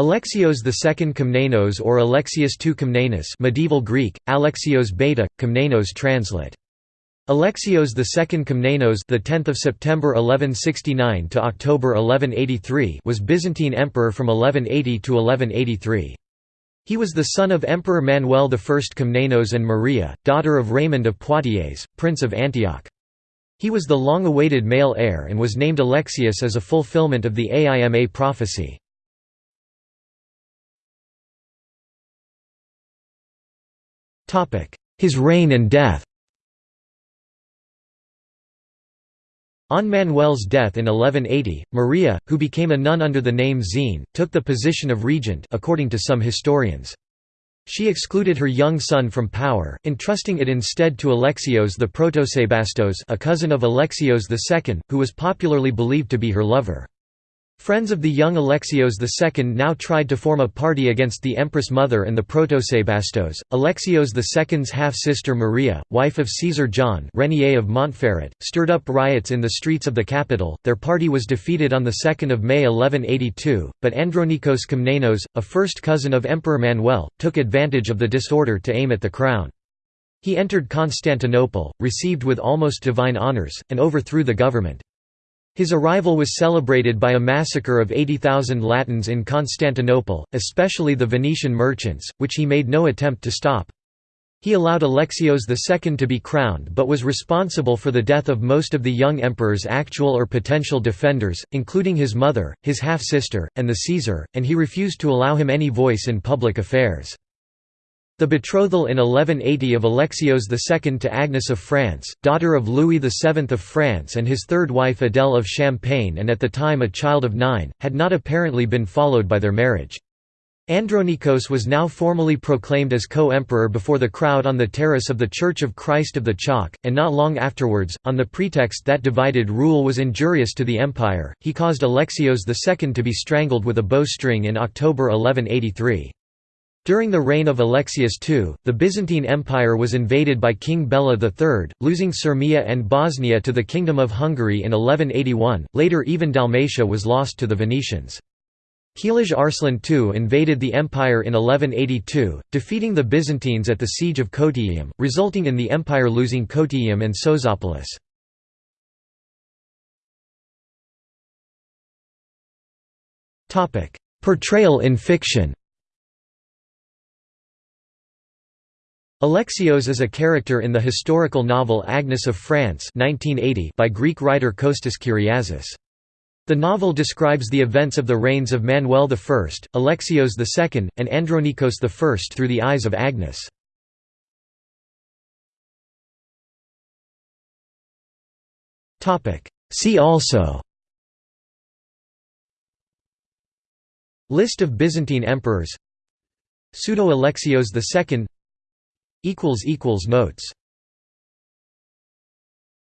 Alexios II Komnenos or Alexius II Komnenos medieval Greek, Alexios Beta, Komnenos translate. Alexios II Komnenos the 10th of September 1169 to October 1183 was Byzantine emperor from 1180 to 1183. He was the son of Emperor Manuel I Komnenos and Maria, daughter of Raymond of Poitiers, Prince of Antioch. He was the long-awaited male heir and was named Alexius as a fulfillment of the Aima prophecy. His reign and death On Manuel's death in 1180, Maria, who became a nun under the name Xene, took the position of regent according to some historians. She excluded her young son from power, entrusting it instead to Alexios the Protosebastos a cousin of Alexios II, who was popularly believed to be her lover. Friends of the young Alexios II now tried to form a party against the Empress Mother and the Protosebastos. Alexios II's half-sister Maria, wife of Caesar John Renier of Montferrat, stirred up riots in the streets of the capital. Their party was defeated on 2 May 1182, but Andronikos Komnenos, a first cousin of Emperor Manuel, took advantage of the disorder to aim at the crown. He entered Constantinople, received with almost divine honours, and overthrew the government. His arrival was celebrated by a massacre of 80,000 Latins in Constantinople, especially the Venetian merchants, which he made no attempt to stop. He allowed Alexios II to be crowned but was responsible for the death of most of the young emperor's actual or potential defenders, including his mother, his half-sister, and the Caesar, and he refused to allow him any voice in public affairs. The betrothal in 1180 of Alexios II to Agnes of France, daughter of Louis VII of France and his third wife Adèle of Champagne and at the time a child of nine, had not apparently been followed by their marriage. Andronikos was now formally proclaimed as co-emperor before the crowd on the terrace of the Church of Christ of the Chalke, and not long afterwards, on the pretext that divided rule was injurious to the empire, he caused Alexios II to be strangled with a bowstring in October 1183. During the reign of Alexius II, the Byzantine Empire was invaded by King Bela III, losing Syrmia and Bosnia to the Kingdom of Hungary in 1181, later even Dalmatia was lost to the Venetians. Kilij Arslan II invaded the empire in 1182, defeating the Byzantines at the Siege of Cotyaeum, resulting in the empire losing Cotyaeum and Sozopolis. Portrayal in fiction Alexios is a character in the historical novel Agnes of France 1980 by Greek writer Kostas Kyriazis. The novel describes the events of the reigns of Manuel I, Alexios II, and Andronikos I through the eyes of Agnes. See also List of Byzantine emperors Pseudo-Alexios II Notes